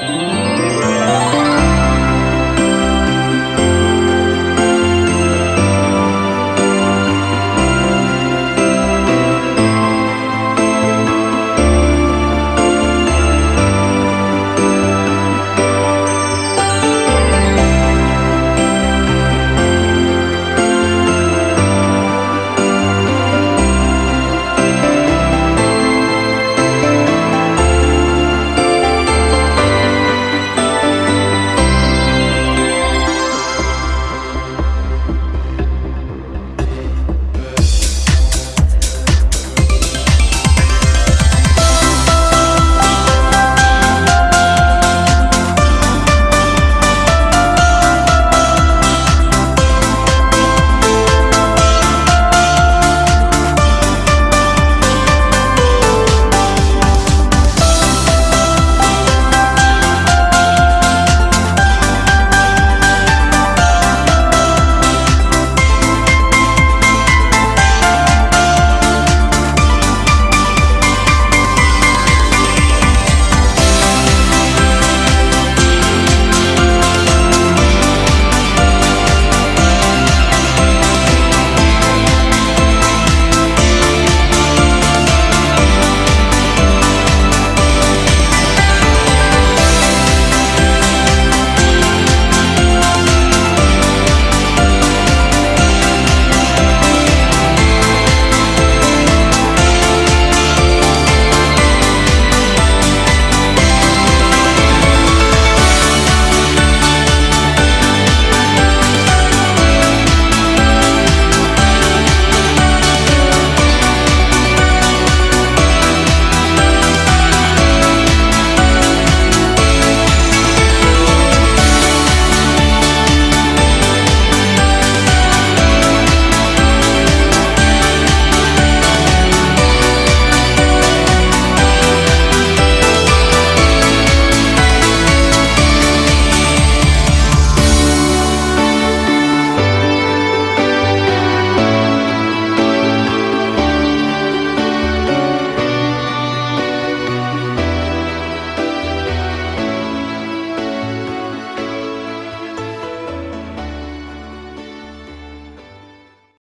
Bye.